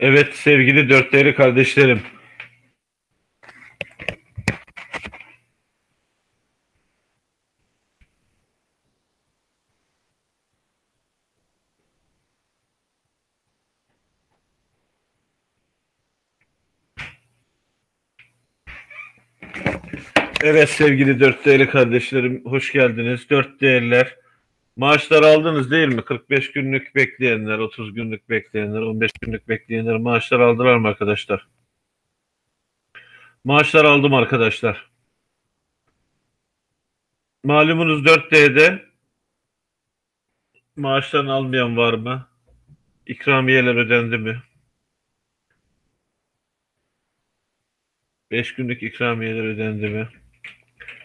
Evet sevgili dört değerli kardeşlerim. Evet sevgili dört değerli kardeşlerim hoş geldiniz. Dört değerler. Maaşlar aldınız değil mi? 45 günlük bekleyenler, 30 günlük bekleyenler, 15 günlük bekleyenler maaşlar aldılar mı arkadaşlar? Maaşlar aldım arkadaşlar. Malumunuz 4D'de maaşlarını almayan var mı? İkramiyeler ödendi mi? 5 günlük ikramiyeler ödendi mi?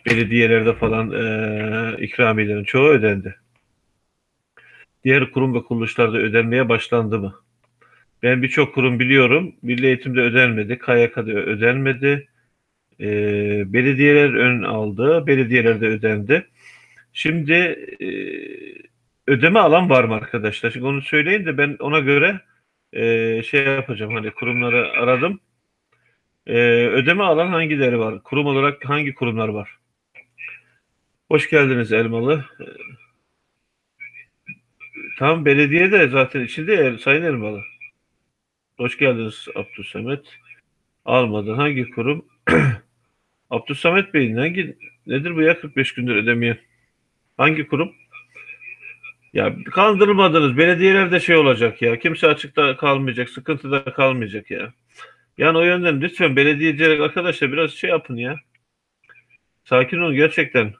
Belediyelerde falan e, ikramiyelerin çoğu ödendi. Diğer kurum ve kuruluşlarda ödenmeye başlandı mı? Ben birçok kurum biliyorum. Milli Eğitim'de ödenmedi, KYK'da ödenmedi. E, belediyeler ön aldı, belediyelerde ödendi. Şimdi e, ödeme alan var mı arkadaşlar? Şimdi onu söyleyin de ben ona göre e, şey yapacağım. Hani kurumları aradım. E, ödeme alan hangileri var? Kurum olarak hangi kurumlar var? Hoş geldiniz Elmalı. Tam belediye de zaten içinde ya, Sayın Elmalı. Hoş geldiniz Abdülsamet. Almadın. Hangi kurum? Abdülsamet Bey hangi nedir bu ya 45 gündür ödemeyen? Hangi kurum? Ya kandırmadınız. Belediyelerde şey olacak ya. Kimse açıkta kalmayacak, sıkıntıda kalmayacak ya. Yani o yönden lütfen belediyeciler arkadaşlar biraz şey yapın ya. Sakin olun gerçekten.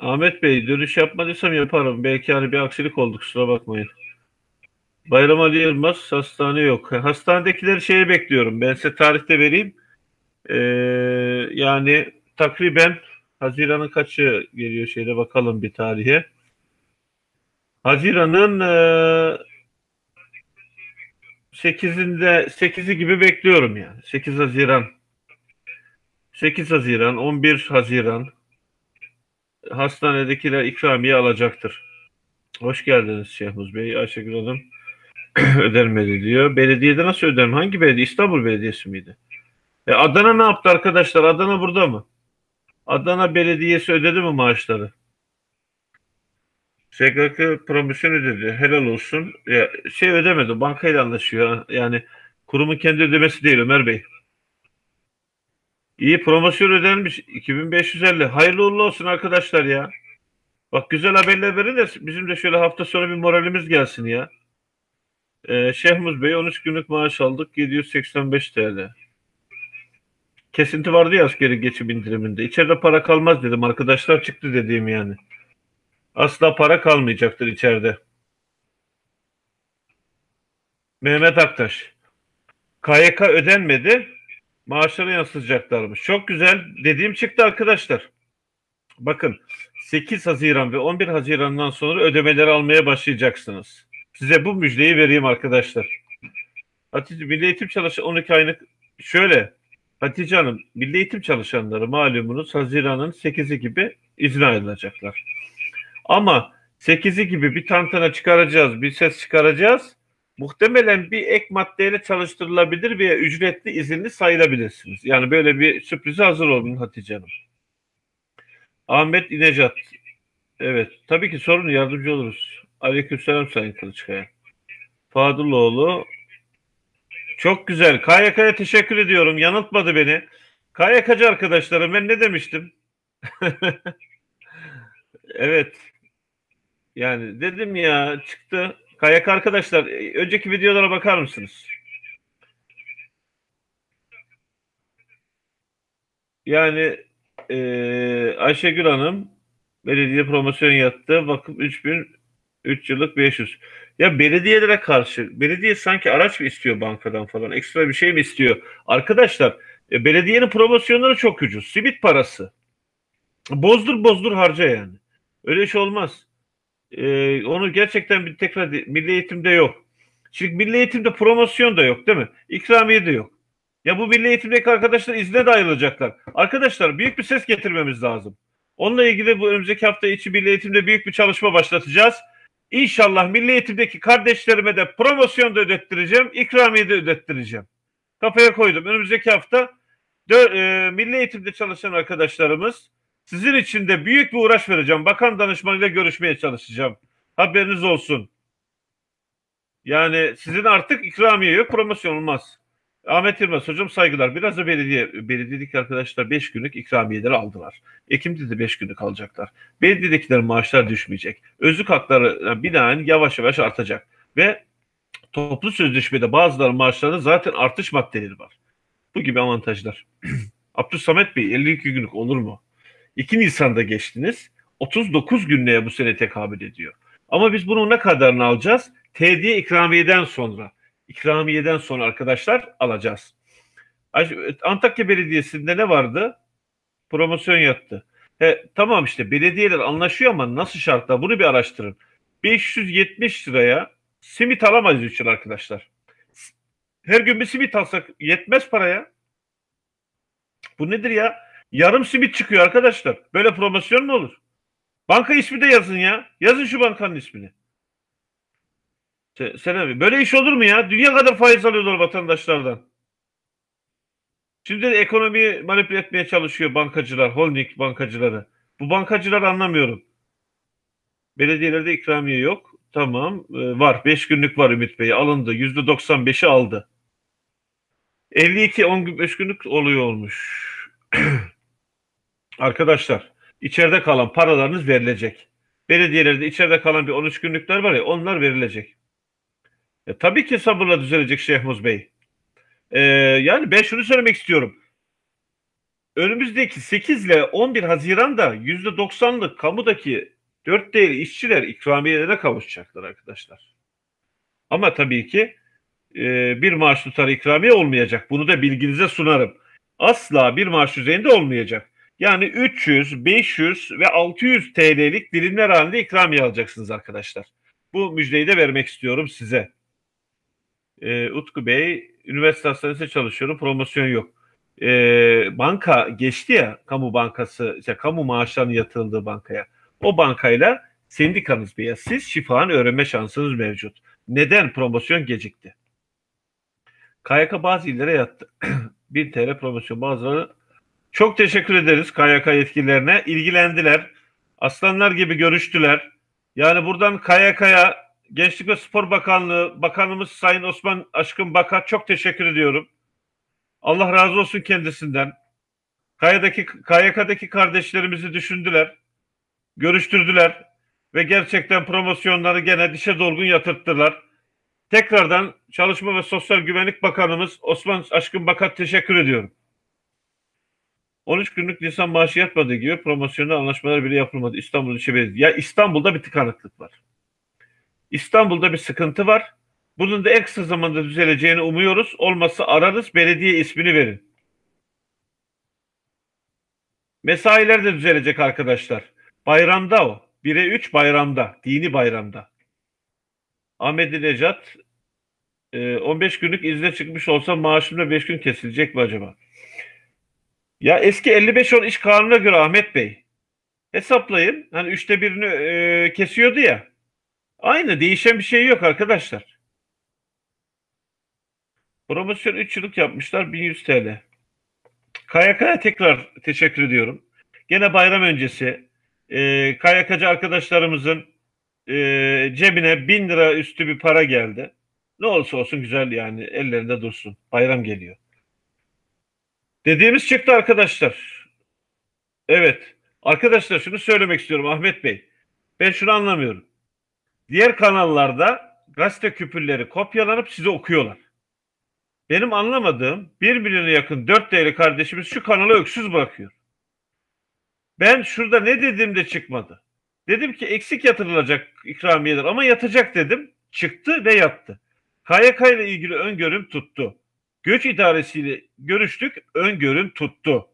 Ahmet Bey dönüş yapmadıysam yaparım. Belki hani bir aksilik oldu kusura bakmayın. Bayram Ali Yılmaz hastane yok. Hastanedekileri şeye bekliyorum. Ben size tarihte vereyim. Ee, yani takriben Haziran'ın kaçı geliyor şeyde bakalım bir tarihe. Haziran'ın e, 8'inde 8'i gibi bekliyorum yani. 8 Haziran. 8 Haziran, 11 Haziran hastanedekiler ikramiye alacaktır. Hoş geldiniz Şehmuz Bey. Ayşegül Hanım ödenmedi diyor. Belediyede nasıl öderim? Hangi belediye? İstanbul Belediyesi miydi? E Adana ne yaptı arkadaşlar? Adana burada mı? Adana Belediyesi ödedi mi maaşları? SGK promosyon ödedi. Helal olsun. Ya, şey ödemedi. Bankayla anlaşıyor. Yani kurumun kendi ödemesi değil Ömer Bey. İyi promosyon ödenmiş. 2550. Hayırlı uğurlu olsun arkadaşlar ya. Bak güzel haberler verin de bizim de şöyle hafta sonu bir moralimiz gelsin ya. Ee, Şehmuz Bey 13 günlük maaş aldık. 785 TL. Kesinti vardı ya askeri geçim indiriminde. İçeride para kalmaz dedim. Arkadaşlar çıktı dediğim yani. Asla para kalmayacaktır içeride. Mehmet Aktaş. KYK ödenmedi. Maaşları yansıtacaklarmış. Çok güzel. Dediğim çıktı arkadaşlar. Bakın 8 Haziran ve 11 Haziran'dan sonra ödemeleri almaya başlayacaksınız. Size bu müjdeyi vereyim arkadaşlar. Hatice Milli Eğitim çalışan 12 aylık şöyle Hatice Hanım Milli Eğitim çalışanları malumunuz Haziran'ın 8'i gibi izne ayrılacaklar. Ama 8'i gibi bir tantana çıkaracağız, bir ses çıkaracağız. Muhtemelen bir ek maddeyle çalıştırılabilir veya ücretli izinli sayılabilirsiniz. Yani böyle bir sürprize hazır olun Hatice Hanım. Ahmet İnecat. Evet. Tabii ki sorun yardımcı oluruz. Aleykümselam Sayın Kılıçkaya. Fadıloğlu. Çok güzel. KYK'ya teşekkür ediyorum. Yanıltmadı beni. KYK'cı arkadaşlarım ben ne demiştim? evet. Yani dedim ya çıktı. KYK arkadaşlar önceki videolara bakar mısınız? Yani e, Ayşegül Hanım belediye promosyon yattı. Vakıf 3000 3 yıllık 500. Ya belediyelere karşı belediye sanki araç mı istiyor bankadan falan ekstra bir şey mi istiyor? Arkadaşlar e, belediyenin promosyonları çok ucuz. Simit parası. Bozdur bozdur harca yani. Öyle şey olmaz. Ee, onu gerçekten bir tekrar milli eğitimde yok. Çünkü milli eğitimde promosyon da yok değil mi? İkramiye de yok. Ya bu milli eğitimdeki arkadaşlar izne de ayrılacaklar. Arkadaşlar büyük bir ses getirmemiz lazım. Onunla ilgili bu önümüzdeki hafta içi milli eğitimde büyük bir çalışma başlatacağız. İnşallah milli eğitimdeki kardeşlerime de promosyon da ödettireceğim, ikramiye de ödettireceğim. Kafaya koydum. Önümüzdeki hafta dö- e, milli eğitimde çalışan arkadaşlarımız sizin için de büyük bir uğraş vereceğim. Bakan danışmanıyla görüşmeye çalışacağım. Haberiniz olsun. Yani sizin artık ikramiye yok, promosyon olmaz. Ahmet Yılmaz hocam saygılar. Biraz da belediye, belediyedeki arkadaşlar 5 günlük ikramiyeleri aldılar. Ekim'de de 5 günlük alacaklar. Belediyedekilerin maaşlar düşmeyecek. Özlük hakları binaen yavaş yavaş artacak. Ve toplu sözleşmede bazıları maaşlarında zaten artış maddeleri var. Bu gibi avantajlar. Abdülsamet Bey 52 günlük olur mu? 2 Nisan'da geçtiniz. 39 günlüğe bu sene tekabül ediyor. Ama biz bunun ne kadarını alacağız? Tediye ikramiyeden sonra. İkramiyeden sonra arkadaşlar alacağız. Antakya Belediyesi'nde ne vardı? Promosyon yattı. He, tamam işte belediyeler anlaşıyor ama nasıl şartlar? Bunu bir araştırın. 570 liraya simit alamayız 3 yıl arkadaşlar. Her gün bir simit alsak yetmez paraya. Bu nedir ya? Yarım simit çıkıyor arkadaşlar. Böyle promosyon mu olur? Banka ismi de yazın ya. Yazın şu bankanın ismini. Selam. Böyle iş olur mu ya? Dünya kadar faiz alıyorlar vatandaşlardan. Şimdi de ekonomiyi manipüle etmeye çalışıyor bankacılar, holding bankacıları. Bu bankacıları anlamıyorum. Belediyelerde ikramiye yok. Tamam. E, var. 5 günlük var Ümit Bey. Alındı. %95'i aldı. 52 15 günlük oluyor olmuş. Arkadaşlar içeride kalan paralarınız verilecek. Belediyelerde içeride kalan bir 13 günlükler var ya onlar verilecek. E, tabii ki sabırla düzelecek Şehmuz Bey. E, yani ben şunu söylemek istiyorum. Önümüzdeki 8 ile 11 Haziran'da %90'lık kamudaki 4 değerli işçiler ikramiyelerine kavuşacaklar arkadaşlar. Ama tabii ki e, bir maaş tutarı ikramiye olmayacak. Bunu da bilginize sunarım. Asla bir maaş düzeyinde olmayacak. Yani 300, 500 ve 600 TL'lik dilimler halinde ikramiye alacaksınız arkadaşlar. Bu müjdeyi de vermek istiyorum size. Ee, Utku Bey, üniversite hastanesinde çalışıyorum, promosyon yok. Ee, banka geçti ya, kamu bankası, işte kamu maaşlarının yatırıldığı bankaya. O bankayla sendikanız veya siz şifanı öğrenme şansınız mevcut. Neden promosyon gecikti? KYK bazı illere yattı. 1000 TL promosyon bazıları çok teşekkür ederiz KYK yetkililerine. İlgilendiler. Aslanlar gibi görüştüler. Yani buradan KYK'ya Gençlik ve Spor Bakanlığı Bakanımız Sayın Osman Aşkın Bakar çok teşekkür ediyorum. Allah razı olsun kendisinden. KYK'daki, KYK'daki kardeşlerimizi düşündüler. Görüştürdüler. Ve gerçekten promosyonları gene dişe dolgun yatırttılar. Tekrardan Çalışma ve Sosyal Güvenlik Bakanımız Osman Aşkın Bakar teşekkür ediyorum. 13 günlük Nisan maaşı yatmadığı gibi promosyonel anlaşmalar bile yapılmadı. İstanbul İlçe Belediyesi. Ya İstanbul'da bir tıkanıklık var. İstanbul'da bir sıkıntı var. Bunun da en kısa zamanda düzeleceğini umuyoruz. Olmazsa ararız belediye ismini verin. Mesailer de düzelecek arkadaşlar. Bayramda o. 1'e 3 bayramda. Dini bayramda. Ahmet Necat 15 e, günlük izne çıkmış olsa maaşımda 5 gün kesilecek mi acaba? Ya eski 55-10 iş kanununa göre Ahmet Bey hesaplayın. Hani üçte birini e, kesiyordu ya. Aynı değişen bir şey yok arkadaşlar. Promosyon 3 yıllık yapmışlar 1100 TL. KYK'ya tekrar teşekkür ediyorum. Gene bayram öncesi e, KYK'cı arkadaşlarımızın e, cebine 1000 lira üstü bir para geldi. Ne olursa olsun güzel yani ellerinde dursun. Bayram geliyor. Dediğimiz çıktı arkadaşlar. Evet. Arkadaşlar şunu söylemek istiyorum Ahmet Bey. Ben şunu anlamıyorum. Diğer kanallarda gazete küpürleri kopyalanıp size okuyorlar. Benim anlamadığım 1 milyona yakın 4 değerli kardeşimiz şu kanala öksüz bırakıyor. Ben şurada ne dedim de çıkmadı. Dedim ki eksik yatırılacak ikramiyeler ama yatacak dedim. Çıktı ve yattı. KYK ile ilgili öngörüm tuttu. Göç idaresiyle görüştük, öngörüm tuttu.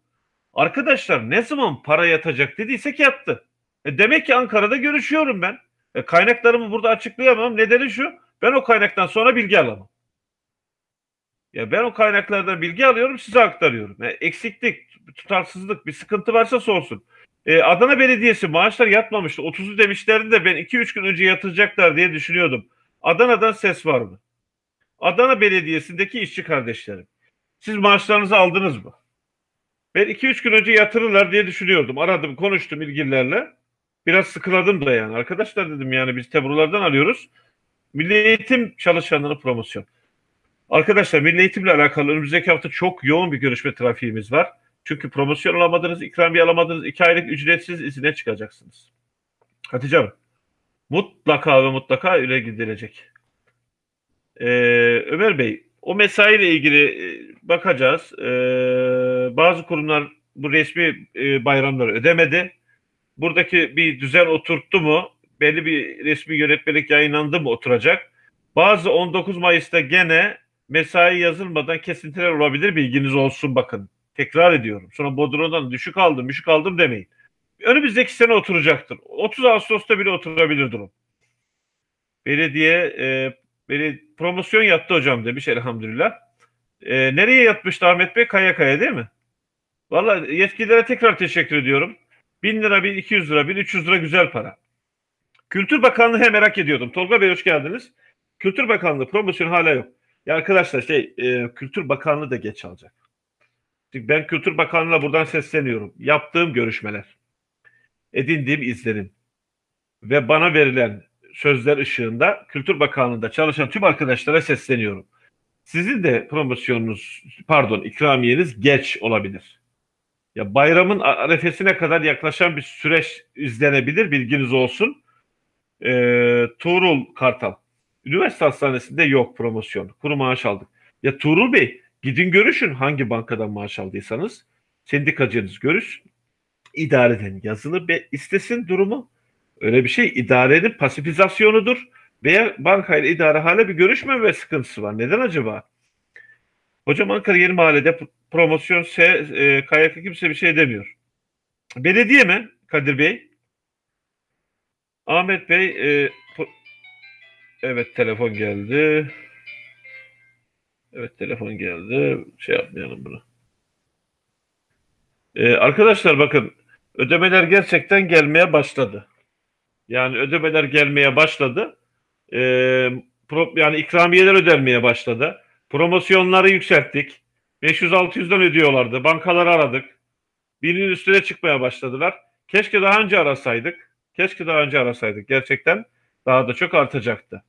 Arkadaşlar ne zaman para yatacak dediysek yattı. E demek ki Ankara'da görüşüyorum ben. E kaynaklarımı burada açıklayamam. Nedeni şu, ben o kaynaktan sonra bilgi alamam. Ya ben o kaynaklardan bilgi alıyorum, size aktarıyorum. Yani eksiklik, tutarsızlık, bir sıkıntı varsa sorsun. E, Adana Belediyesi maaşlar yatmamıştı. 30'u demişlerdi de ben 2-3 gün önce yatıracaklar diye düşünüyordum. Adana'dan ses var mı? Adana Belediyesi'ndeki işçi kardeşlerim. Siz maaşlarınızı aldınız mı? Ben 2-3 gün önce yatırırlar diye düşünüyordum. Aradım, konuştum ilgililerle. Biraz sıkıladım da yani. Arkadaşlar dedim yani biz tebrurlardan alıyoruz. Milli Eğitim çalışanları promosyon. Arkadaşlar Milli Eğitimle alakalı önümüzdeki hafta çok yoğun bir görüşme trafiğimiz var. Çünkü promosyon alamadınız, ikramiye alamadınız, iki aylık ücretsiz izine çıkacaksınız. Hatice Hanım, mutlaka ve mutlaka öyle gidilecek. Ee, Ömer Bey, o mesaiyle ilgili e, bakacağız. Ee, bazı kurumlar bu resmi e, bayramları ödemedi. Buradaki bir düzen oturttu mu? Belli bir resmi yönetmelik yayınlandı mı oturacak? Bazı 19 Mayıs'ta gene mesai yazılmadan kesintiler olabilir bilginiz olsun bakın. Tekrar ediyorum. Sonra Bodrum'dan düşük aldım, düşük aldım demeyin. Önümüzdeki sene oturacaktır. 30 Ağustos'ta bile oturabilir durum. Belediye e, beni promosyon yattı hocam demiş elhamdülillah. E, nereye yatmıştı Ahmet Bey? Kaya kaya değil mi? Valla yetkililere tekrar teşekkür ediyorum. 1000 lira, 1200 lira, 1300 lira güzel para. Kültür Bakanlığı merak ediyordum. Tolga Bey hoş geldiniz. Kültür Bakanlığı promosyon hala yok. Ya arkadaşlar şey e, Kültür Bakanlığı da geç alacak. Çünkü ben Kültür Bakanlığı'na buradan sesleniyorum. Yaptığım görüşmeler, edindiğim izlenim ve bana verilen sözler ışığında Kültür Bakanlığı'nda çalışan tüm arkadaşlara sesleniyorum. Sizin de promosyonunuz, pardon ikramiyeniz geç olabilir. Ya bayramın arefesine kadar yaklaşan bir süreç izlenebilir, bilginiz olsun. Ee, Tuğrul Kartal. Üniversite hastanesinde yok promosyon. Kuru maaş aldık. Ya Tuğrul Bey gidin görüşün hangi bankadan maaş aldıysanız. Sendikacınız görüşsün. İdareden yazılı ve istesin durumu. Öyle bir şey idarenin pasifizasyonudur. Veya bankayla idare hale bir görüşme ve sıkıntısı var. Neden acaba? Hocam Ankara Yeni Mahalle'de promosyon S, e, KYK kimse bir şey demiyor. Belediye mi Kadir Bey? Ahmet Bey e, evet telefon geldi. Evet telefon geldi. Şey yapmayalım bunu. Ee, arkadaşlar bakın ödemeler gerçekten gelmeye başladı. Yani ödemeler gelmeye başladı. Ee, pro, yani ikramiyeler ödenmeye başladı. Promosyonları yükselttik. 500-600'den ödüyorlardı. Bankaları aradık. Birinin üstüne çıkmaya başladılar. Keşke daha önce arasaydık. Keşke daha önce arasaydık. Gerçekten daha da çok artacaktı.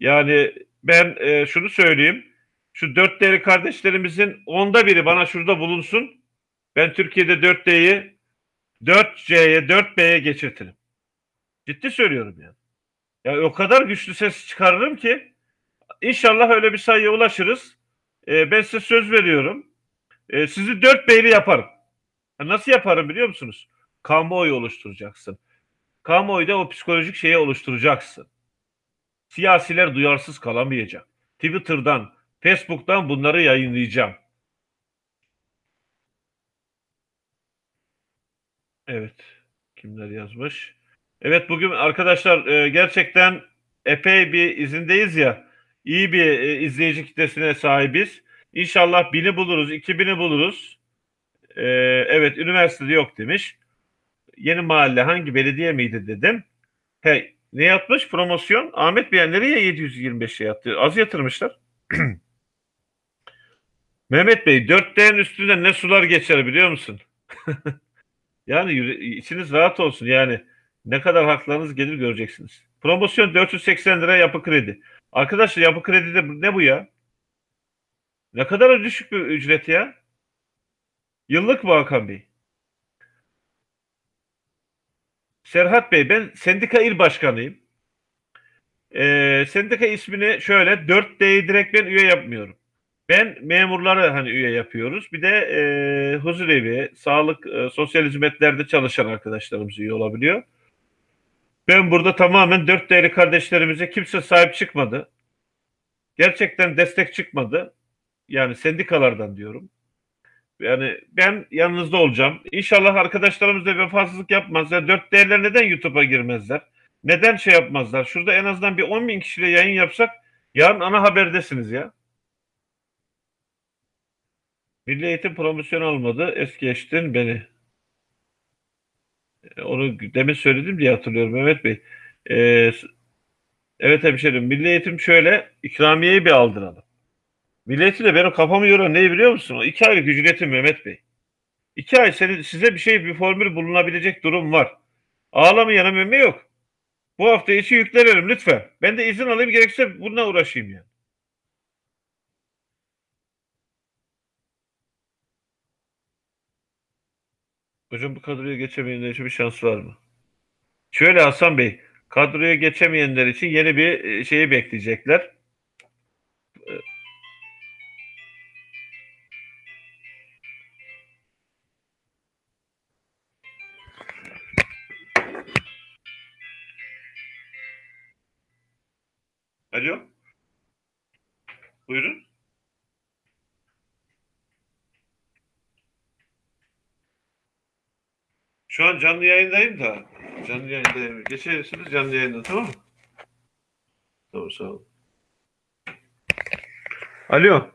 Yani ben e, şunu söyleyeyim. Şu dört değerli kardeşlerimizin onda biri bana şurada bulunsun. Ben Türkiye'de 4D'yi 4C'ye 4B'ye geçirtirim. Ciddi söylüyorum yani. Ya o kadar güçlü ses çıkarırım ki inşallah öyle bir sayıya ulaşırız. Ee, ben size söz veriyorum. Ee, sizi 4B'li yaparım. Ya nasıl yaparım biliyor musunuz? Kamuoyu oluşturacaksın. Kamuoyuda o psikolojik şeyi oluşturacaksın. Siyasiler duyarsız kalamayacak. Twitter'dan, Facebook'tan bunları yayınlayacağım. Evet. Kimler yazmış? Evet bugün arkadaşlar e, gerçekten epey bir izindeyiz ya. İyi bir e, izleyici kitlesine sahibiz. İnşallah bini buluruz, iki bini buluruz. E, evet üniversitede yok demiş. Yeni mahalle hangi belediye miydi dedim. Hey, ne yapmış promosyon? Ahmet Bey nereye 725 şey yaptı? Az yatırmışlar. Mehmet Bey 4D'nin üstünden ne sular geçer biliyor musun? yani içiniz rahat olsun yani. Ne kadar haklarınız gelir göreceksiniz. Promosyon 480 lira yapı kredi. Arkadaşlar yapı kredide ne bu ya? Ne kadar düşük bir ücret ya? Yıllık mı Hakan Bey? Serhat Bey ben sendika il başkanıyım. Ee, sendika ismini şöyle 4D'yi direkt ben üye yapmıyorum. Ben memurları hani üye yapıyoruz. Bir de e, huzurevi, sağlık, e, sosyal hizmetlerde çalışan arkadaşlarımız üye olabiliyor. Ben burada tamamen dört değerli kardeşlerimize kimse sahip çıkmadı. Gerçekten destek çıkmadı. Yani sendikalardan diyorum. Yani ben yanınızda olacağım. İnşallah arkadaşlarımız da vefasızlık yapmazlar. Dört değerler neden YouTube'a girmezler? Neden şey yapmazlar? Şurada en azından bir 10 bin kişiyle yayın yapsak yarın ana haberdesiniz ya. Milli Eğitim promosyon almadı. Es geçtin beni. E, Onu demin söyledim diye hatırlıyorum Mehmet Bey. E, evet hemşerim. Milli Eğitim şöyle ikramiyeyi bir aldıralım. Milli Eğitimde benim kafamı yoran neyi biliyor musun? O iki aylık ücretim Mehmet Bey. İki ay senin, size bir şey bir formül bulunabilecek durum var. Ağlamayana meme yok. Bu hafta içi yüklenelim lütfen. Ben de izin alayım gerekirse bununla uğraşayım yani. Hocam bu kadroya geçemeyenler için bir şans var mı? Şöyle Hasan Bey, kadroya geçemeyenler için yeni bir e, şeyi bekleyecekler. Alo. Buyurun. Şu an canlı yayındayım da. Canlı yayındayım. Geçersiniz canlı yayında tamam mı? Tamam sağ olun. Alo.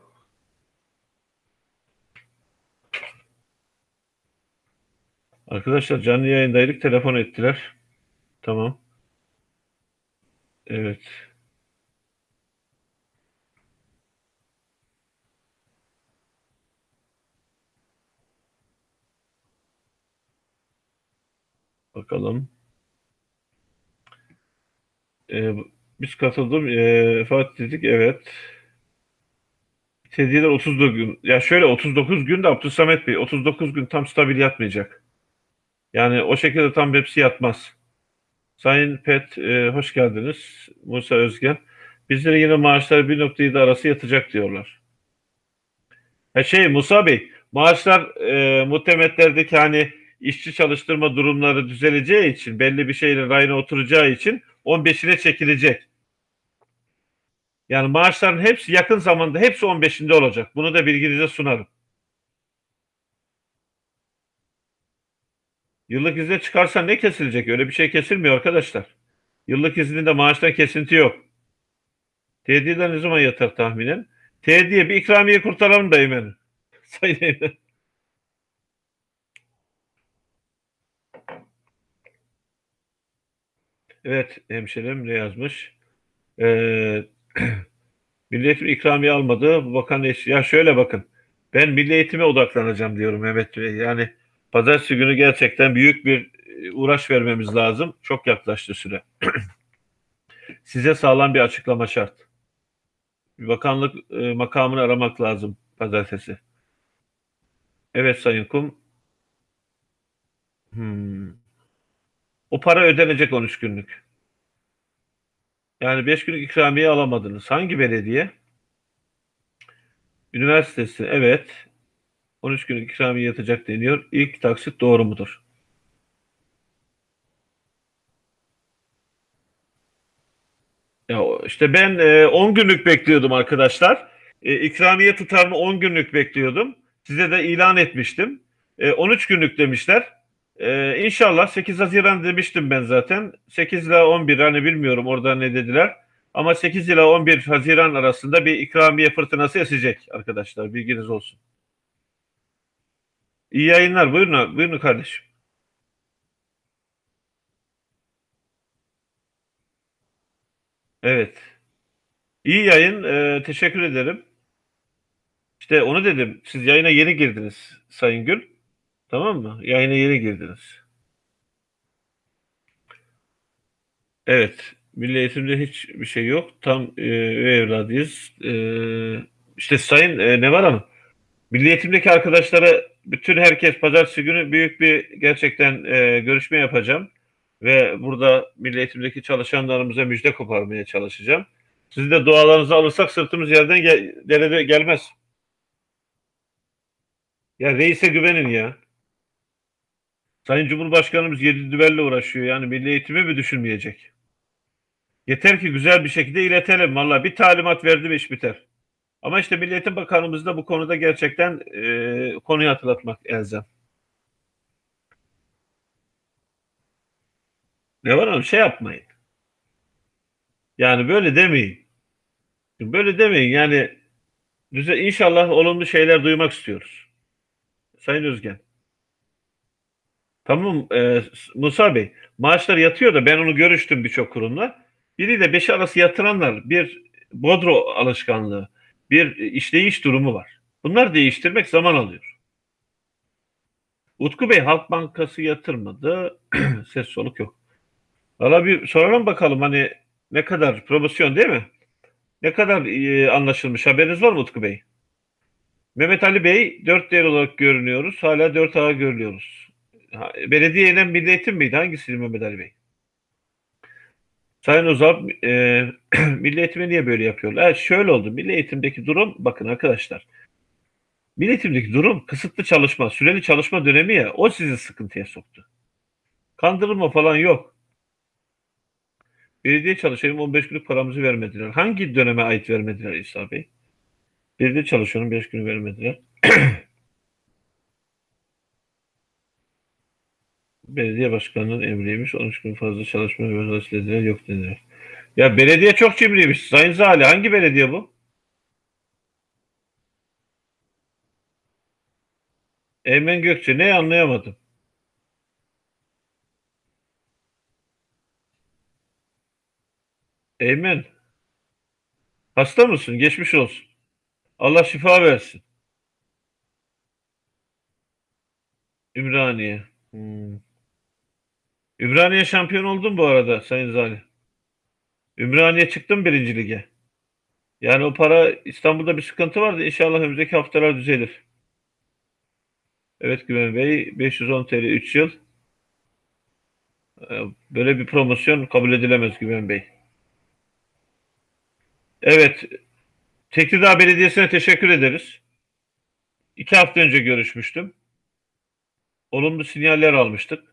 Arkadaşlar canlı yayındaydık. Telefon ettiler. Tamam. Evet. Bakalım. Ee, biz katıldım. Ee, Fatih dedik. Evet. Hediyeler 39 gün. Ya şöyle 39 gün de Abdülsamet Bey 39 gün tam stabil yatmayacak. Yani o şekilde tam hepsi yatmaz. Sayın Pet e, hoş geldiniz. Musa Özgen. Bizlere yine maaşlar 1.7 arası yatacak diyorlar. Ha şey Musa Bey maaşlar e, muhtemetlerdeki hani işçi çalıştırma durumları düzeleceği için belli bir şeyle rayına oturacağı için 15'ine çekilecek. Yani maaşların hepsi yakın zamanda hepsi 15'inde olacak. Bunu da bilginize sunarım. Yıllık izne çıkarsa ne kesilecek? Öyle bir şey kesilmiyor arkadaşlar. Yıllık izninde maaştan kesinti yok. Tediyeler ne zaman yatar tahminen? Tediye bir ikramiye kurtaralım da Eymen. Sayın Eymen. Evet hemşerim ne yazmış? Ee, Milli ikramiye almadı. Bu bakan. Ya şöyle bakın. Ben milli eğitime odaklanacağım diyorum Mehmet Bey. Yani pazartesi günü gerçekten büyük bir e, uğraş vermemiz lazım. Çok yaklaştı süre. Size sağlam bir açıklama şart. Bir bakanlık e, makamını aramak lazım pazartesi. Evet Sayın Kum. Hmm. O para ödenecek 13 günlük. Yani 5 günlük ikramiye alamadınız. Hangi belediye? Üniversitesi. Evet. 13 günlük ikramiye yatacak deniyor. İlk taksit doğru mudur? Ya işte ben e, 10 günlük bekliyordum arkadaşlar. E, ikramiye tutarını 10 günlük bekliyordum. Size de ilan etmiştim. E, 13 günlük demişler. E, inşallah 8 Haziran demiştim ben zaten. 8 ile 11 hani bilmiyorum orada ne dediler. Ama 8 ile 11 Haziran arasında bir ikramiye fırtınası esecek arkadaşlar. Bilginiz olsun. İyi yayınlar. Buyurun, buyurun kardeşim. Evet. İyi yayın. Ee, teşekkür ederim. İşte onu dedim. Siz yayına yeni girdiniz Sayın Gül. Tamam mı? Yayına yeni girdiniz. Evet. Milli eğitimde hiçbir şey yok. Tam e, evladıyız. E, işte Sayın e, Neval Hanım. Milli eğitimdeki arkadaşlara bütün herkes pazartesi günü büyük bir gerçekten e, görüşme yapacağım. Ve burada milli eğitimdeki çalışanlarımıza müjde koparmaya çalışacağım. Sizi de dualarınızı alırsak sırtımız yerden gel gelmez. Ya reise güvenin ya. Sayın Cumhurbaşkanımız yedi düvelle uğraşıyor. Yani milli eğitimi mi düşünmeyecek? Yeter ki güzel bir şekilde iletelim. Valla bir talimat verdi mi iş biter. Ama işte Milli Eğitim Bakanımız da bu konuda gerçekten e, konuyu hatırlatmak elzem. Ne var oğlum şey yapmayın. Yani böyle demeyin. Böyle demeyin yani düze, inşallah olumlu şeyler duymak istiyoruz. Sayın Özgen. Tamam e, Musa Bey maaşlar yatıyor da ben onu görüştüm birçok kurumla. Biri de beş arası yatıranlar bir bodro alışkanlığı, bir işleyiş durumu var. Bunlar değiştirmek zaman alıyor. Utku Bey Halk Bankası yatırmadı. Ses soluk yok. Valla bir soralım bakalım hani ne kadar promosyon değil mi? Ne kadar e, anlaşılmış haberiniz var mı Utku Bey? Mehmet Ali Bey dört değer olarak görünüyoruz. Hala dört ağa görünüyoruz. Ha, Belediyeyle Milli Eğitim miydi? Hangisiydi Mehmet Ali Bey? Sayın Ozal, e, Milli Eğitim'e niye böyle yapıyorlar? Ha, şöyle oldu. Milli Eğitim'deki durum, bakın arkadaşlar. Milli Eğitim'deki durum kısıtlı çalışma, süreli çalışma dönemi ya. O sizi sıkıntıya soktu. Kandırılma falan yok. Belediye çalışanım 15 günlük paramızı vermediler. Hangi döneme ait vermediler İsa Bey? Belediye çalışanım 5 günü vermediler. Belediye başkanının emriymiş. 13 gün fazla çalışma ve özel dediler. Yok dediler. Ya belediye çok cimriymiş. Sayın Zali hangi belediye bu? Eymen Gökçe ne anlayamadım. Eymen hasta mısın? Geçmiş olsun. Allah şifa versin. Ümraniye. Hmm. Ümraniye şampiyon oldun bu arada Sayın Zali. Ümraniye çıktım birinci lige. Yani o para İstanbul'da bir sıkıntı vardı. İnşallah önümüzdeki haftalar düzelir. Evet Güven Bey 510 TL 3 yıl. Ee, Böyle bir promosyon kabul edilemez Güven Bey. Evet. Tekirdağ Belediyesi'ne teşekkür ederiz. İki hafta önce görüşmüştüm. Olumlu sinyaller almıştık.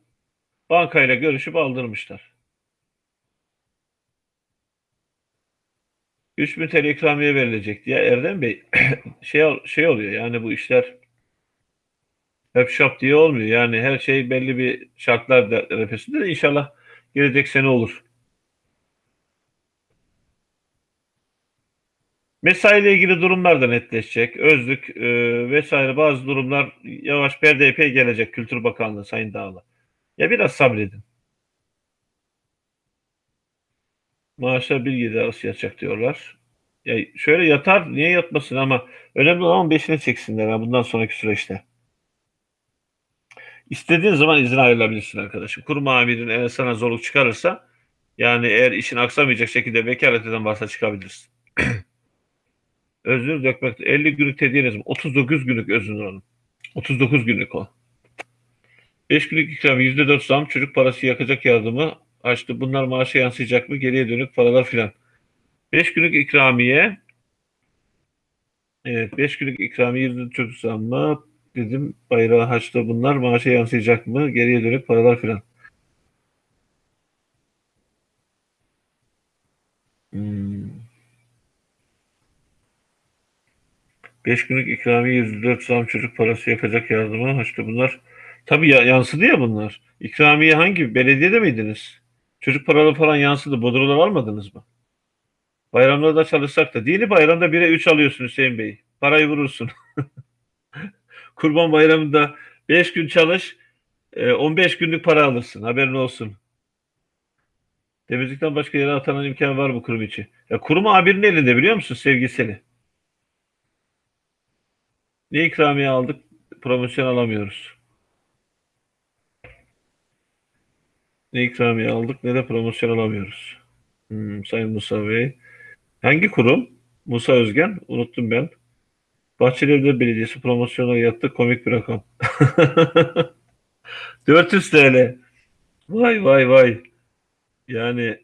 Bankayla görüşüp aldırmışlar. 3000 TL ikramiye verilecek diye Erdem Bey şey şey oluyor yani bu işler hep şap diye olmuyor. Yani her şey belli bir şartlar arefesinde de inşallah gelecek sene olur. Mesai ile ilgili durumlar da netleşecek. Özlük e, vesaire bazı durumlar yavaş perdeye gelecek Kültür Bakanlığı Sayın Dağlı. Ya biraz sabredin. Maaşlar bir gece arası yatacak diyorlar. Ya şöyle yatar niye yatmasın ama önemli olan beşini çeksinler ha, bundan sonraki süreçte. İstediğin zaman izin ayrılabilirsin arkadaşım. Kurum amirin eğer sana zorluk çıkarırsa yani eğer işin aksamayacak şekilde vekalet eden varsa çıkabilirsin. Özür dökmek 50 günlük tediyeniz mi? 39 günlük özür hanım. 39 günlük o. 5 günlük ikram %4 zam çocuk parası yakacak yardımı açtı. Bunlar maaşa yansıyacak mı? Geriye dönük paralar filan. 5 günlük ikramiye Evet 5 günlük ikramiye %4 çocuk zammı dedim bayrağı haçta bunlar maaşa yansıyacak mı? Geriye dönük paralar filan. Hmm. 5 günlük ikramiye 104 zam çocuk parası yakacak yardımı haçta bunlar. Tabii ya, yansıdı ya bunlar. İkramiye hangi? Belediyede miydiniz? Çocuk paraları falan yansıdı. Bodrolar almadınız mı? Bayramlarda çalışsak da. Dini bayramda 1'e 3 alıyorsun Hüseyin Bey. Parayı vurursun. Kurban bayramında 5 gün çalış, 15 e, günlük para alırsın. Haberin olsun. Temizlikten başka yere atanan imkan var mı kurum içi? Ya kurum abinin elinde biliyor musun sevgiseli? Ne ikramiye aldık? Promosyon alamıyoruz. Ne ikramiye aldık ne de promosyon alamıyoruz. Hmm, Sayın Musa Bey. Hangi kurum? Musa Özgen. Unuttum ben. Bahçelievler Belediyesi promosyona yattı. Komik bir rakam. 400 TL. Vay vay vay. Yani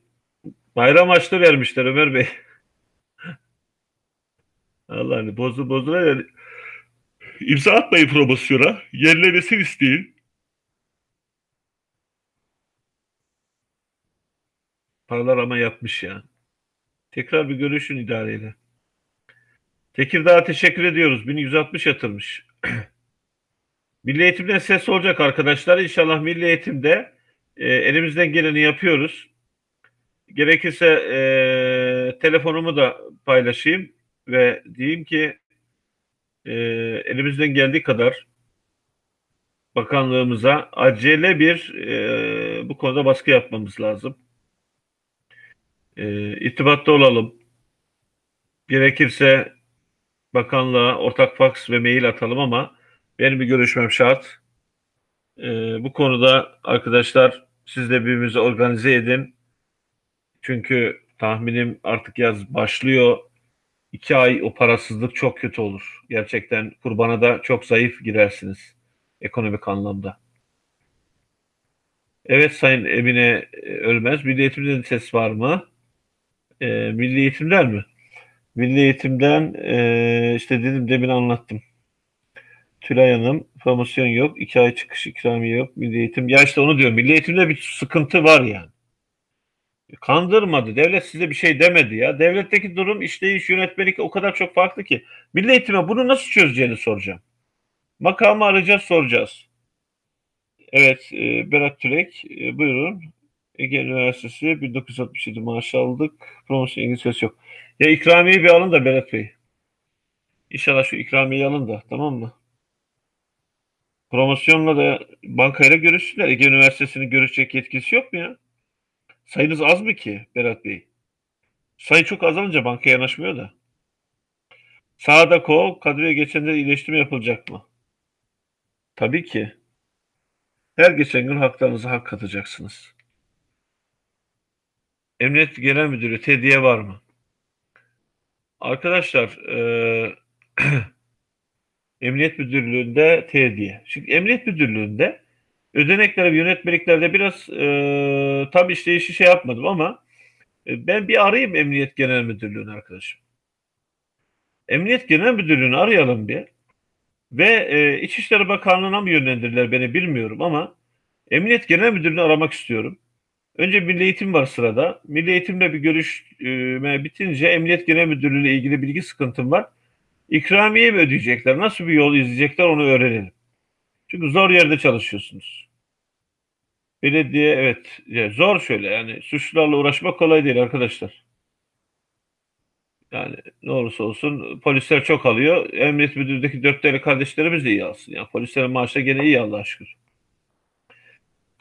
bayram açtı vermişler Ömer Bey. Allah'ını bozu bozula yani. İmza atmayın promosyona. Yerlemesin isteyin. Paralar ama yapmış ya. Tekrar bir görüşün idareyle. Tekirdağ'a teşekkür ediyoruz. 1160 yatırmış. Milli Eğitim'den ses olacak arkadaşlar. İnşallah Milli Eğitim'de e, elimizden geleni yapıyoruz. Gerekirse e, telefonumu da paylaşayım ve diyeyim ki e, elimizden geldiği kadar bakanlığımıza acele bir e, bu konuda baskı yapmamız lazım. E, irtibatta olalım. Gerekirse bakanlığa ortak faks ve mail atalım ama benim bir görüşmem şart. E, bu konuda arkadaşlar siz de birbirinizi organize edin. Çünkü tahminim artık yaz başlıyor. İki ay o parasızlık çok kötü olur. Gerçekten kurbana da çok zayıf girersiniz ekonomik anlamda. Evet Sayın Emine e, Ölmez, Milli Eğitim'de de ses var mı? E, Milli Eğitimler mi? Milli Eğitim'den e, işte dedim demin anlattım. Tülay Hanım, promosyon yok, iki ay çıkış ikramiye yok, Milli Eğitim. Ya işte onu diyorum, Milli Eğitim'de bir sıkıntı var yani. Kandırmadı. Devlet size bir şey demedi ya. Devletteki durum, işleyiş, yönetmelik o kadar çok farklı ki. Milli Eğitim'e bunu nasıl çözeceğini soracağım. Makamı arayacağız, soracağız. Evet, e, Berat Türek, e, buyurun. Ege Üniversitesi 1967 maaş aldık. Promosyon İngilizcesi yok. Ya ikramiyeyi bir alın da Berat Bey. İnşallah şu ikramiyeyi alın da, tamam mı? Promosyonla da bankayla görüşsünler. Ege Üniversitesi'nin görüşecek yetkisi yok mu ya? Sayınız az mı ki Berat Bey? Sayı çok azalınca banka yanaşmıyor da. Sağda kol, kadroya geçenlere iyileştirme yapılacak mı? Tabii ki. Her geçen gün haklarınıza hak katacaksınız. Emniyet Genel Müdürü tediye var mı? Arkadaşlar e, Emniyet Müdürlüğü'nde tediye. Şimdi Emniyet Müdürlüğü'nde ödenekler ve yönetmeliklerde biraz e, tam işleyişi şey yapmadım ama e, ben bir arayayım Emniyet Genel Müdürlüğü'nü arkadaşım. Emniyet Genel Müdürlüğü'nü arayalım bir. Ve e, İçişleri Bakanlığı'na mı yönlendirdiler beni bilmiyorum ama Emniyet Genel Müdürlüğü'nü aramak istiyorum. Önce Milli Eğitim var sırada. Milli Eğitim'le bir görüşme bitince Emniyet Genel Müdürlüğü ile ilgili bilgi sıkıntım var. İkramiye mi ödeyecekler? Nasıl bir yol izleyecekler onu öğrenelim. Çünkü zor yerde çalışıyorsunuz. Belediye evet zor şöyle yani suçlularla uğraşmak kolay değil arkadaşlar. Yani ne olursa olsun polisler çok alıyor. Emniyet müdürlüğündeki dört tane kardeşlerimiz de iyi alsın. Yani polislerin maaşı gene iyi Allah'a şükür.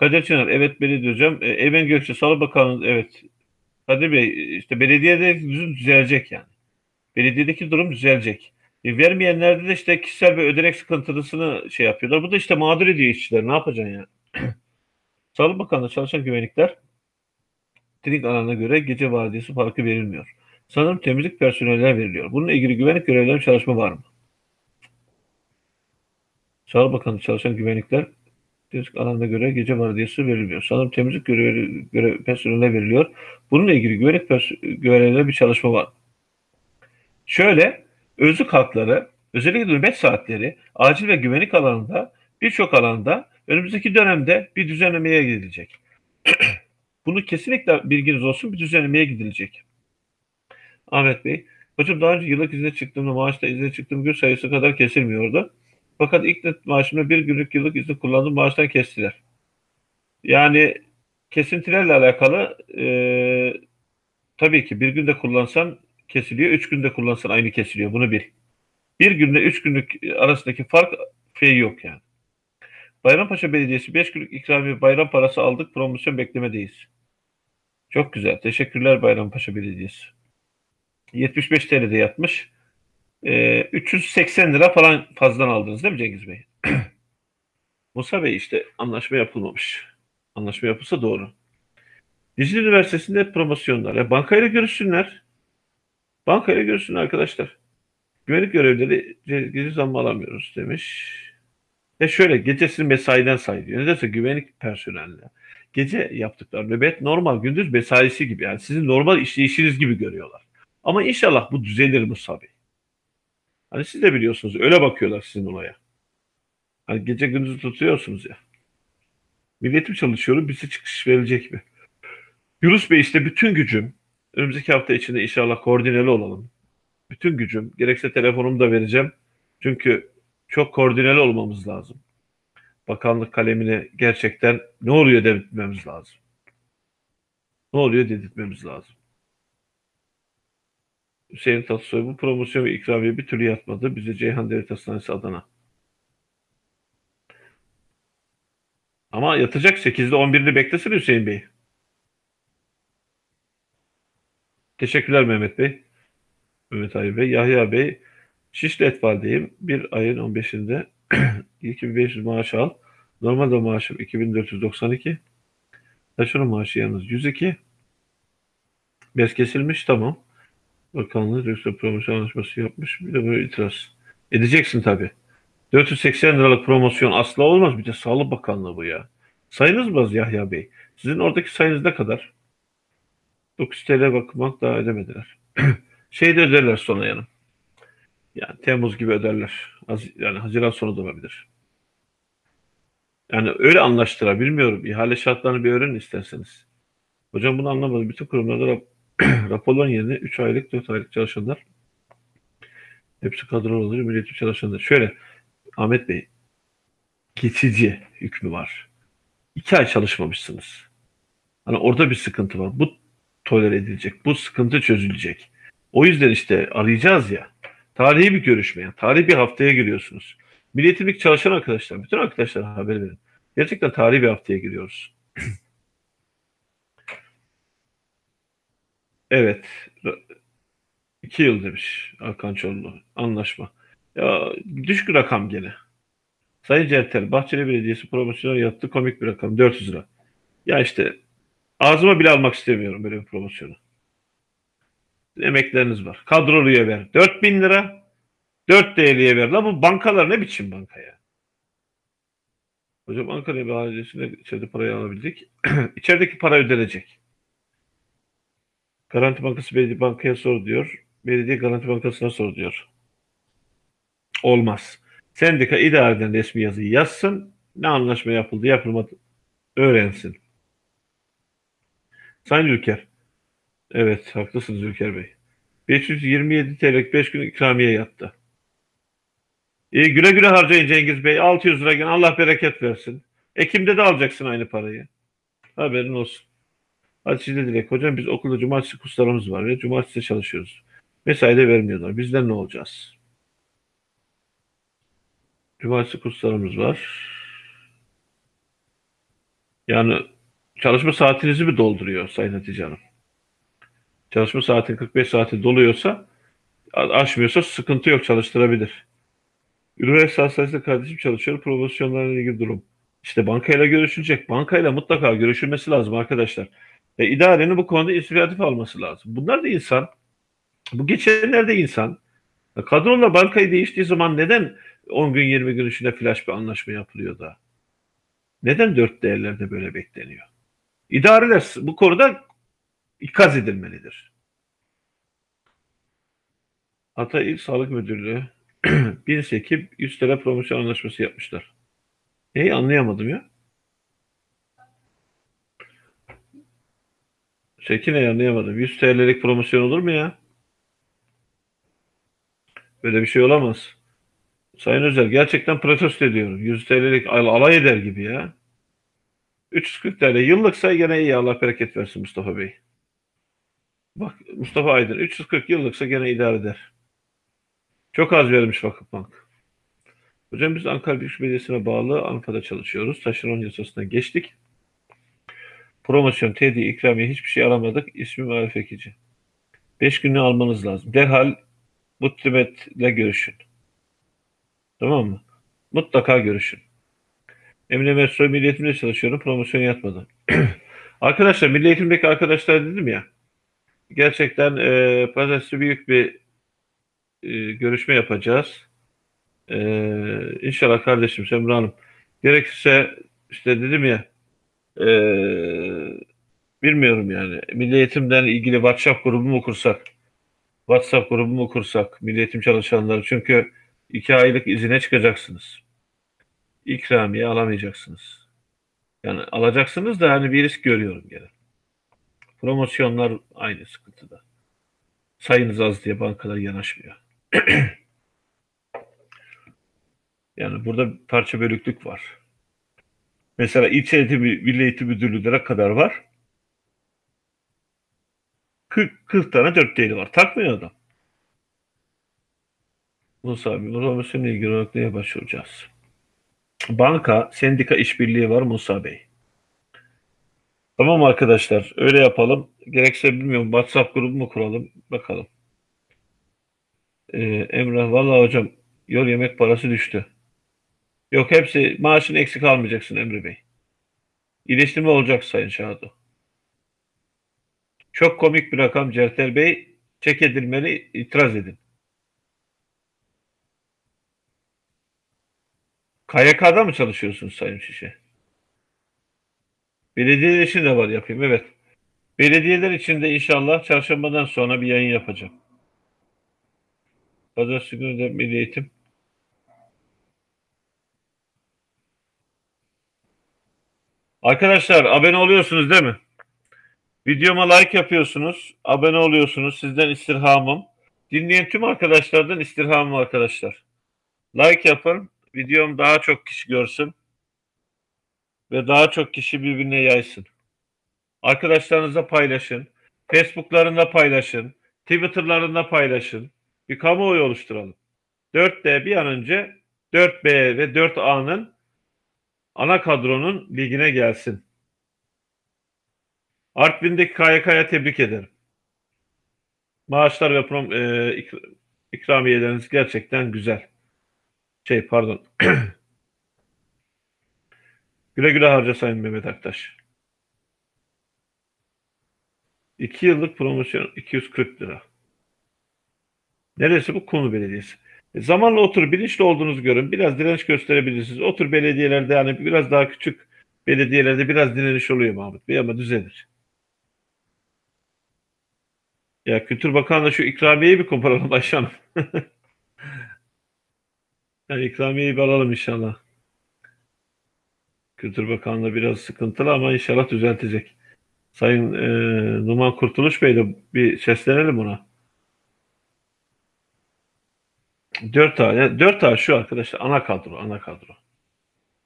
Kadir Çınar, evet belediye hocam. E, Eymen Gökçe, Sağlık Bakanlığı, evet. Kadir Bey, işte belediyede düzün düzelecek yani. Belediyedeki durum düzelecek. E, vermeyenlerde de işte kişisel bir ödenek sıkıntısını şey yapıyorlar. Bu da işte mağdur ediyor işçiler. Ne yapacaksın yani? Sağlık Bakanlığı çalışan güvenlikler teknik alanına göre gece vardiyası farkı verilmiyor. Sanırım temizlik personeller veriliyor. Bununla ilgili güvenlik görevlilerinin çalışma var mı? Sağlık Bakanlığı çalışan güvenlikler temizlik alanına göre gece vardiyası verilmiyor. Sanırım temizlik görevi, görev personeline veriliyor. Bununla ilgili güvenlik görevlilerine bir çalışma var. Şöyle, özlük hakları, özellikle nöbet saatleri, acil ve güvenlik alanında birçok alanda önümüzdeki dönemde bir düzenlemeye gidilecek. Bunu kesinlikle bilginiz olsun bir düzenlemeye gidilecek. Ahmet Bey, hocam daha önce yıllık izne çıktığımda maaşta izne çıktığım gün sayısı kadar kesilmiyordu. Fakat ilk net maaşımda bir günlük yıllık izin kullandım maaştan kestiler. Yani kesintilerle alakalı e, tabii ki bir günde kullansan kesiliyor, üç günde kullansan aynı kesiliyor. Bunu bil. Bir günde üç günlük arasındaki fark şey yok yani. Bayrampaşa Belediyesi 5 günlük ikramiye bayram parası aldık. Promosyon beklemedeyiz. Çok güzel. Teşekkürler Bayrampaşa Belediyesi. 75 TL'de yatmış. Ee, 380 lira falan fazladan aldınız değil mi Cengiz Bey? Musa Bey işte anlaşma yapılmamış. Anlaşma yapılsa doğru. Dicle Üniversitesi'nde promosyonlar. E, bankayla görüşsünler. Bankayla görüşsün arkadaşlar. Güvenlik görevlileri gece zammı alamıyoruz demiş. E şöyle gecesini mesaiden sayılıyor. Nedense güvenlik personeli. Gece yaptıkları nöbet normal gündüz mesaisi gibi. Yani sizin normal işleyişiniz gibi görüyorlar. Ama inşallah bu düzelir Musa Bey. Hani siz de biliyorsunuz öyle bakıyorlar sizin olaya. Hani gece gündüz tutuyorsunuz ya. Milletim çalışıyorum bize çıkış verilecek mi? Yunus Bey işte bütün gücüm önümüzdeki hafta içinde inşallah koordineli olalım. Bütün gücüm gerekse telefonumu da vereceğim. Çünkü çok koordineli olmamız lazım. Bakanlık kalemine gerçekten ne oluyor dedirtmemiz lazım. Ne oluyor dedirtmemiz lazım. Hüseyin Tatlısoy bu promosyon ve ikramiye bir türlü yatmadı. Bize Ceyhan Devlet Hastanesi Adana. Ama yatacak 8'de 11'de beklesin Hüseyin Bey. Teşekkürler Mehmet Bey. Mehmet Ali Bey. Yahya Bey. Şişli Etfal'deyim. Bir ayın 15'inde 2500 maaş al. Normalde maaşım 2492. Taşeron maaşı yalnız 102. Bez kesilmiş tamam. Bakanlığı Rüstem promosyon anlaşması yapmış. Bir de böyle itiraz. Edeceksin tabii. 480 liralık promosyon asla olmaz. Bir de Sağlık Bakanlığı bu ya. Sayınız mı az Yahya Bey? Sizin oradaki sayınız ne kadar? 9 TL bakmak daha ödemediler. şey de öderler sonra yanım. Yani Temmuz gibi öderler. Az, yani Haziran sonu da olabilir. Yani öyle anlaştılar. Bilmiyorum. İhale şartlarını bir öğrenin isterseniz. Hocam bunu anlamadım. Bütün kurumlarda raporların yerine 3 aylık, 4 aylık çalışanlar hepsi kadro oluyor. Milletçi çalışanlar. Şöyle Ahmet Bey geçici hükmü var. 2 ay çalışmamışsınız. Hani orada bir sıkıntı var. Bu tolere edilecek. Bu sıkıntı çözülecek. O yüzden işte arayacağız ya. Tarihi bir görüşme. Yani. Tarihi bir haftaya giriyorsunuz. Milliyetimlik çalışan arkadaşlar, bütün arkadaşlara haber verin. Gerçekten tarihi bir haftaya giriyoruz. evet. iki yıl demiş Hakan Çorlu. Anlaşma. Ya düşük rakam gene. Sayın Certel, Bahçeli Belediyesi promosyonu yaptı. Komik bir rakam. 400 lira. Ya işte ağzıma bile almak istemiyorum böyle bir promosyonu. Emekleriniz var. Kadroluya ver. 4000 lira. 4 TL'ye ver. La bu bankalar ne biçim banka ya? Hocam Ankara Belediyesi'ne içeride parayı alabildik. İçerideki para ödenecek. Garanti Bankası Belediye Bankaya sor diyor. Belediye Garanti Bankası'na sor diyor. Olmaz. Sendika idareden resmi yazıyı yazsın. Ne anlaşma yapıldı yapılmadı öğrensin. Sayın Ülker. Evet haklısınız Ülker Bey. 527 TL 5 gün ikramiye yattı. İyi güle güle harcayın Cengiz Bey. 600 lira Allah bereket versin. Ekim'de de alacaksın aynı parayı. Haberin olsun. Hatice Dilek. Hocam biz okulda cumartesi kurslarımız var ve cumartesi çalışıyoruz. Mesai de vermiyorlar. Bizden ne olacağız? Cumartesi kurslarımız var. Yani çalışma saatinizi mi dolduruyor Sayın Hatice Hanım? Çalışma saatin 45 saati doluyorsa aşmıyorsa sıkıntı yok çalıştırabilir. Üniversite hastanesinde kardeşim çalışıyor. Promosyonlarla ilgili durum. İşte bankayla görüşülecek. Bankayla mutlaka görüşülmesi lazım arkadaşlar. E, idarenin bu konuda inisiyatif alması lazım. Bunlar da insan. Bu geçenlerde insan. E, kadrola bankayı değiştiği zaman neden 10 gün 20 gün içinde flash bir anlaşma yapılıyor da? Neden dört değerlerde böyle bekleniyor? İdareler bu konuda ikaz edilmelidir. Hatay İl Sağlık Müdürlüğü Birisi ekip 100 TL promosyon anlaşması yapmışlar. Neyi anlayamadım ya. Çekineyi anlayamadım. 100 TL'lik promosyon olur mu ya? Böyle bir şey olamaz. Sayın Özel gerçekten protesto ediyorum. 100 TL'lik alay eder gibi ya. 340 TL yıllıksa gene iyi Allah bereket versin Mustafa Bey. Bak Mustafa Aydın 340 yıllıksa gene idare eder. Çok az vermiş Vakıfbank. Hocam biz Ankara Büyükşehir Belediyesi'ne bağlı Ankara'da çalışıyoruz. Taşeron yasasına geçtik. Promosyon, tedi, ikramiye hiçbir şey alamadık. İsmim Arif Ekici. Beş günlüğü almanız lazım. Derhal Mutlimet'le görüşün. Tamam mı? Mutlaka görüşün. Emine Metro Milli çalışıyorum. Promosyon yatmadı. arkadaşlar Milli Eğitim'deki arkadaşlar dedim ya gerçekten e, pazartesi büyük bir e, görüşme yapacağız. E, inşallah kardeşim Semra Hanım. Gerekirse işte dedim ya e, bilmiyorum yani. Milli Eğitim'den ilgili WhatsApp grubu mu kursak? WhatsApp grubu mu kursak? Milli Eğitim çalışanları. Çünkü iki aylık izine çıkacaksınız. İkramiye alamayacaksınız. Yani alacaksınız da hani bir risk görüyorum gene. Promosyonlar aynı sıkıntıda. Sayınız az diye bankalar yanaşmıyor. yani burada parça bölüklük var. Mesela ilçe eğitim, milli eğitim müdürlüğüne kadar var. 40, 40 tane dört değeri var. Takmıyor adam. Musa abi, promosyon ilgili olarak neye başvuracağız? Banka, sendika işbirliği var Musa Bey. Tamam arkadaşlar öyle yapalım. Gerekse bilmiyorum WhatsApp grubu mu kuralım bakalım. Ee, Emrah vallahi hocam yol yemek parası düştü. Yok hepsi maaşını eksik almayacaksın Emre Bey. İyileştirme olacak Sayın Şahado. Çok komik bir rakam Certel Bey. Çek edilmeli itiraz edin. KYK'da mı çalışıyorsunuz Sayın Şişe? Belediyeler için de var yapayım evet. Belediyeler için de inşallah çarşambadan sonra bir yayın yapacağım. Pazartesi günü de Milli Eğitim. Arkadaşlar abone oluyorsunuz değil mi? Videoma like yapıyorsunuz, abone oluyorsunuz. Sizden istirhamım. Dinleyen tüm arkadaşlardan istirhamım arkadaşlar. Like yapın, videom daha çok kişi görsün ve daha çok kişi birbirine yaysın. Arkadaşlarınızla paylaşın, Facebook'larında paylaşın, Twitter'larında paylaşın. Bir kamuoyu oluşturalım. 4D bir an önce 4B ve 4A'nın ana kadronun ligine gelsin. Artvin'deki KYK'ya tebrik ederim. Maaşlar ve prom, e, ik- ikramiyeleriniz gerçekten güzel. Şey pardon. güle güle harca Sayın Mehmet Aktaş. 2 yıllık promosyon 240 lira. Neresi bu? Konu Belediyesi. Zamanla otur bilinçli olduğunuzu görün. Biraz direnç gösterebilirsiniz. Otur belediyelerde yani biraz daha küçük belediyelerde biraz direniş oluyor Mahmut Bey ama düzelir. Ya Kültür Bakanı'na şu ikramiyeyi bir koparalım Ayşe Hanım. yani ikramiyeyi bir alalım inşallah. Kültür Bakanlığı biraz sıkıntılı ama inşallah düzeltecek. Sayın e, Numan Kurtuluş Bey de bir seslenelim ona. 4 A, yani 4 A şu arkadaşlar ana kadro, ana kadro.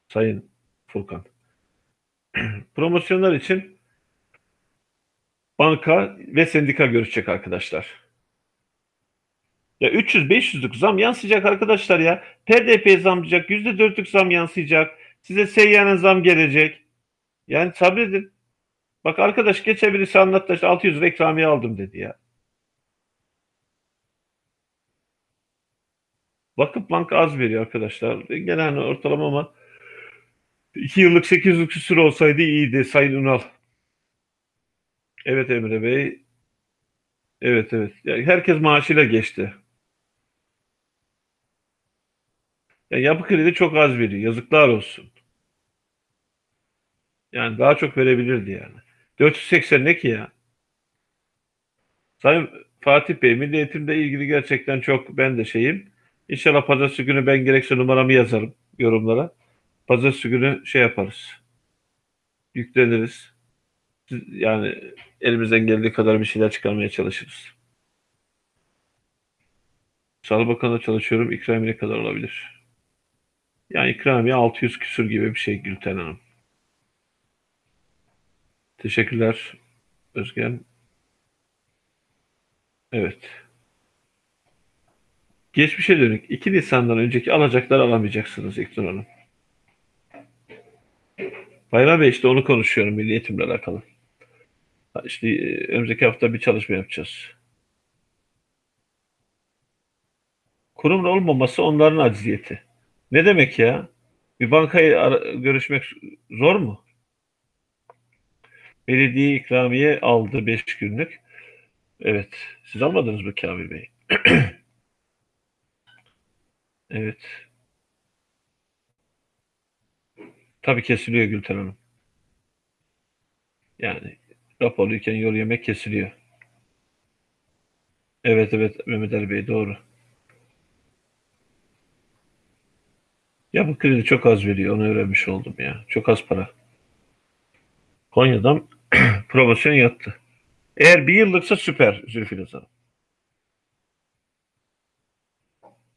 Sayın Furkan. Promosyonlar için banka ve sendika görüşecek arkadaşlar. Ya 300-500'lük zam yansıyacak arkadaşlar ya. PDP zamlayacak, %4'lük zam yansıyacak. Size seyyanen zam gelecek. Yani sabredin. Bak arkadaş birisi anlattı işte 600 lira aldım dedi ya. Vakıf Bank az veriyor arkadaşlar. Genel ortalama ama 2 yıllık 800'lük küsur olsaydı iyiydi Sayın Ünal. Evet Emre Bey. Evet evet. Yani herkes maaşıyla geçti. Yani yapı kredi çok az veriyor. Yazıklar olsun. Yani daha çok verebilirdi yani. 480 ne ki ya? Sayın Fatih Bey, Milli Eğitim'le ilgili gerçekten çok ben de şeyim. İnşallah pazartesi günü ben gerekse numaramı yazarım yorumlara. Pazartesi günü şey yaparız. Yükleniriz. Yani elimizden geldiği kadar bir şeyler çıkarmaya çalışırız. Sağlık Bakanı'nda çalışıyorum. İkramiye ne kadar olabilir? Yani ikramiye 600 küsür gibi bir şey Gülten Hanım. Teşekkürler Özgen. Evet. Geçmişe dönük 2 Nisan'dan önceki alacakları alamayacaksınız İknur Hanım. Bayram Bey işte onu konuşuyorum milli eğitimle alakalı. İşte e, önümüzdeki hafta bir çalışma yapacağız. Kurumla olmaması onların acziyeti. Ne demek ya? Bir bankayı görüşmek zor mu? Belediye ikramiye aldı 5 günlük. Evet. Siz almadınız mı Kamil Bey? Evet. Tabii kesiliyor Gülten Hanım. Yani raporluyken yol yemek kesiliyor. Evet evet Mehmet Ali Bey doğru. Ya bu kredi çok az veriyor. Onu öğrenmiş oldum ya. Çok az para. Konya'dan promosyon yattı. Eğer bir yıllıksa süper Zülfü Hanım.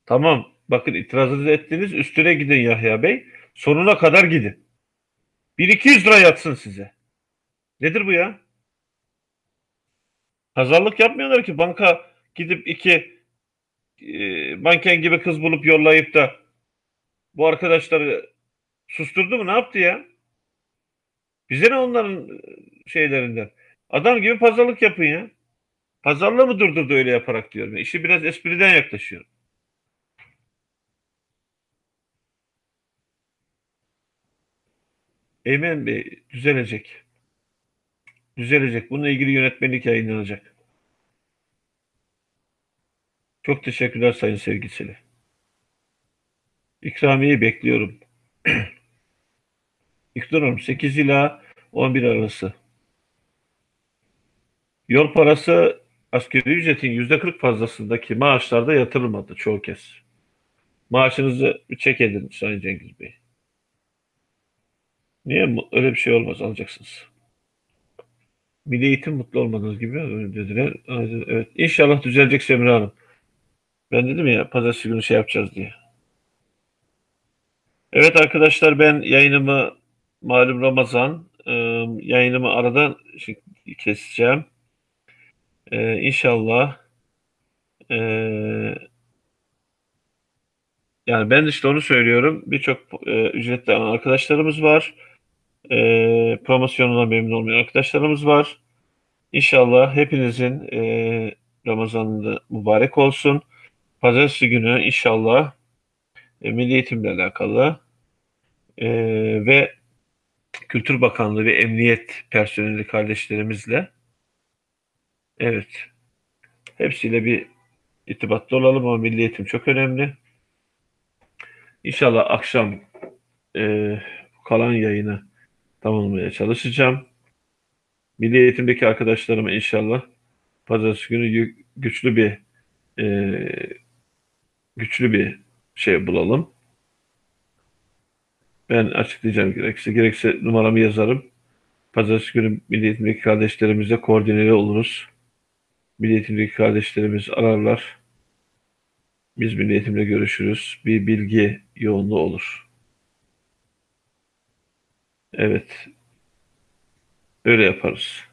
Tamam. Bakın itirazınızı ettiniz. Üstüne gidin Yahya Bey. Sonuna kadar gidin. 1200 lira yatsın size. Nedir bu ya? Pazarlık yapmıyorlar ki banka gidip iki e, manken gibi kız bulup yollayıp da bu arkadaşları Susturdu mu? Ne yaptı ya? Bize ne onların şeylerinden? Adam gibi pazarlık yapın ya. Pazarlığı mı durdurdu öyle yaparak diyorum. İşi biraz espriden yaklaşıyorum. Eymen Bey düzelecek. Düzelecek. Bununla ilgili yönetmenlik yayınlanacak. Çok teşekkürler Sayın Sevgiseli. İkramiyeyi bekliyorum. İktidarım 8 ila 11 arası. Yol parası asgari ücretin %40 fazlasındaki maaşlarda yatırılmadı çoğu kez. Maaşınızı çek edin Sayın Cengiz Bey. Niye? Öyle bir şey olmaz. Alacaksınız. Milli eğitim mutlu olmadığınız gibi dediler. Evet. İnşallah düzelecek Semra Hanım. Ben dedim ya pazartesi günü şey yapacağız diye. Evet arkadaşlar ben yayınımı malum Ramazan e, yayınımı aradan keseceğim. E, inşallah e, yani ben işte onu söylüyorum. Birçok e, ücretli arkadaşlarımız var. E, promosyonuna memnun olmayan arkadaşlarımız var. İnşallah hepinizin e, Ramazan'da mübarek olsun. Pazartesi günü inşallah e, Milli Eğitimle alakalı e, ve Kültür Bakanlığı ve Emniyet personeli kardeşlerimizle evet hepsiyle bir irtibatlı olalım ama Milli Eğitim çok önemli. İnşallah akşam e, kalan yayını tamamlamaya çalışacağım. Milli Eğitim'deki arkadaşlarıma inşallah pazartesi günü güçlü bir e, güçlü bir şey bulalım. Ben açıklayacağım gerekirse. Gerekirse numaramı yazarım. Pazartesi günü Milli Eğitim'deki kardeşlerimizle koordineli oluruz. Milli Eğitim'deki kardeşlerimiz ararlar. Biz Milli Eğitim'le görüşürüz. Bir bilgi yoğunluğu olur. Evet. Öyle yaparız.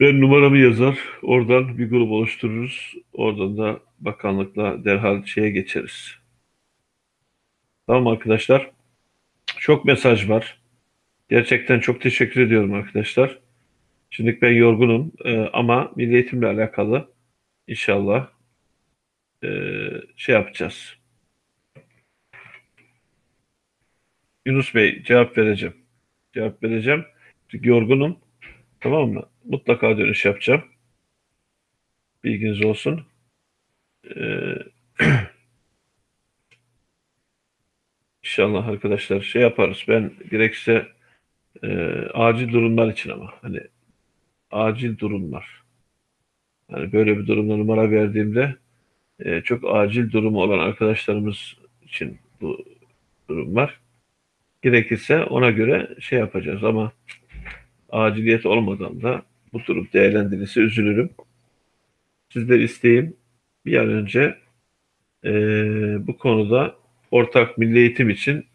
Ben numaramı yazar. Oradan bir grup oluştururuz. Oradan da bakanlıkla derhal şeye geçeriz. Tamam arkadaşlar. Çok mesaj var. Gerçekten çok teşekkür ediyorum arkadaşlar. Şimdi ben yorgunum ee, ama milli eğitimle alakalı inşallah e, şey yapacağız. Yunus Bey cevap vereceğim. Cevap vereceğim. Çünkü yorgunum. Tamam mı? Mutlaka dönüş yapacağım. Bilginiz olsun. Ee, İnşallah arkadaşlar şey yaparız. Ben gerekse e, acil durumlar için ama hani acil durumlar. Hani böyle bir durumda numara verdiğimde e, çok acil durumu olan arkadaşlarımız için bu durum var. Gerekirse ona göre şey yapacağız ama aciliyet olmadan da bu durum değerlendirilse üzülürüm. Sizler isteyin bir an önce e, bu konuda ortak milli eğitim için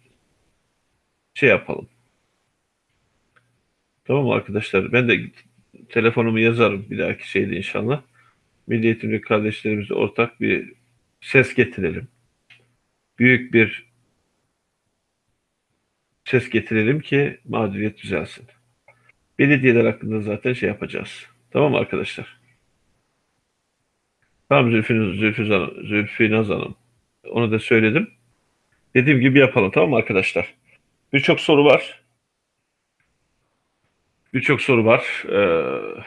şey yapalım. Tamam mı arkadaşlar? Ben de telefonumu yazarım bir dahaki şeyde inşallah. Milli eğitimli kardeşlerimize ortak bir ses getirelim. Büyük bir ses getirelim ki mağduriyet düzelsin. Belediyeler hakkında zaten şey yapacağız. Tamam mı arkadaşlar? Tamam Zülfü, Zülfü, Zülfü Naz Hanım. Onu da söyledim. Dediğim gibi yapalım tamam mı arkadaşlar? Birçok soru var. Birçok soru var. Ee,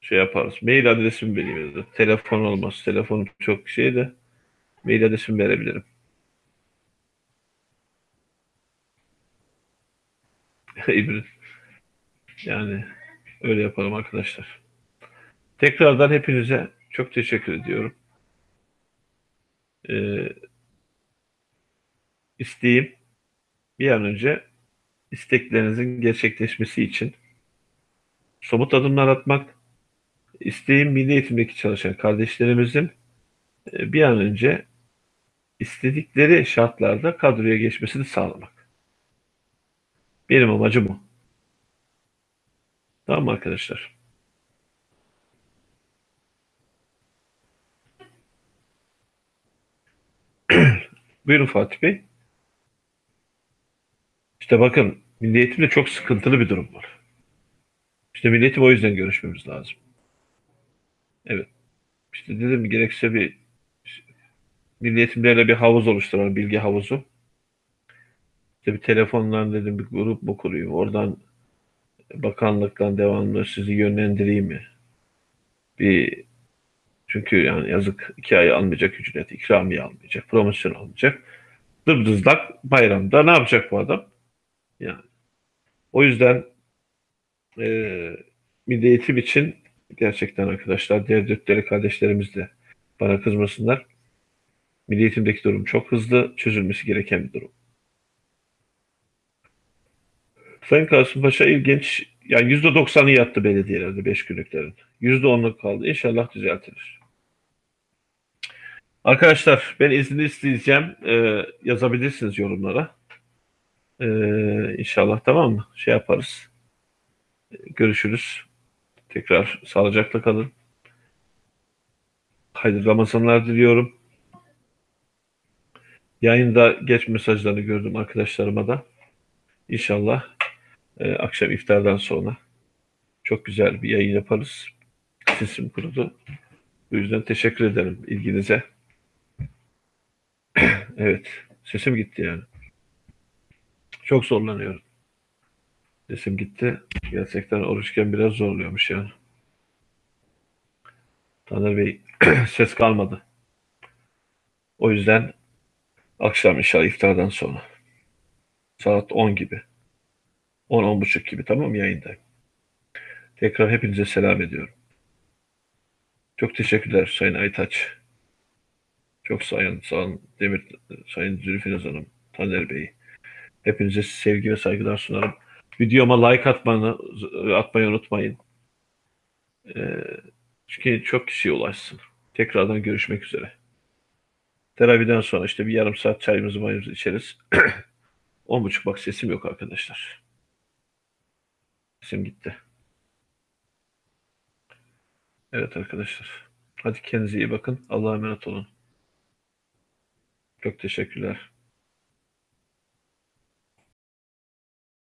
şey yaparız. Mail adresimi vereyim. Telefon olmaz. Telefonum çok şey de mail adresimi verebilirim. Yani öyle yapalım arkadaşlar. Tekrardan hepinize çok teşekkür ediyorum. Ee, isteğim bir an önce isteklerinizin gerçekleşmesi için somut adımlar atmak, isteğim milli eğitimdeki çalışan kardeşlerimizin e, bir an önce istedikleri şartlarda kadroya geçmesini sağlamak. Benim amacım o. Tamam mı arkadaşlar? Buyurun Fatih Bey. İşte bakın Milli Eğitimde çok sıkıntılı bir durum var. İşte Milli Eğitim o yüzden görüşmemiz lazım. Evet. İşte dedim gerekse bir Milli Eğitimlerle bir havuz oluşturalım, bilgi havuzu. İşte bir telefondan dedim bir grup mu kurayım, oradan bakanlıktan devamlı sizi yönlendireyim mi? Bir çünkü yani yazık iki ay almayacak ücret, ikramiye almayacak, promosyon almayacak. Dırdızlak bayramda ne yapacak bu adam? Yani o yüzden e, milli eğitim için gerçekten arkadaşlar diğer dörtleri kardeşlerimiz de bana kızmasınlar. Milli eğitimdeki durum çok hızlı çözülmesi gereken bir durum. Sayın Kasımpaşa ilginç. Yani yüzde doksanı yattı belediyelerde beş günlüklerin. Yüzde onluk kaldı. İnşallah düzeltilir. Arkadaşlar ben izni isteyeceğim. Ee, yazabilirsiniz yorumlara. Ee, inşallah tamam mı? Şey yaparız. Görüşürüz. Tekrar sağlıcakla kalın. Hayırlı Ramazanlar diliyorum. Yayında geç mesajlarını gördüm arkadaşlarıma da. İnşallah e, akşam iftardan sonra çok güzel bir yayın yaparız. Sesim kurudu. Bu yüzden teşekkür ederim ilginize. evet, sesim gitti yani. Çok zorlanıyorum. Sesim gitti. Gerçekten oruçken biraz zorluyormuş yani. Taner Bey ses kalmadı. O yüzden akşam inşallah iftardan sonra saat 10 gibi 10-10.30 gibi tamam mı yayındayım. Tekrar hepinize selam ediyorum. Çok teşekkürler Sayın Aytaç. Çok sayın, olun Demir, Sayın Zülfinaz Hanım, Taner Bey. Hepinize sevgi ve saygılar sunarım. Videoma like atmanı, atmayı unutmayın. Ee, çünkü çok kişiye ulaşsın. Tekrardan görüşmek üzere. Teraviden sonra işte bir yarım saat çayımızı mayımızı içeriz. On buçuk bak sesim yok arkadaşlar. Sesim gitti. Evet arkadaşlar. Hadi kendinize iyi bakın. Allah'a emanet olun. Çok teşekkürler.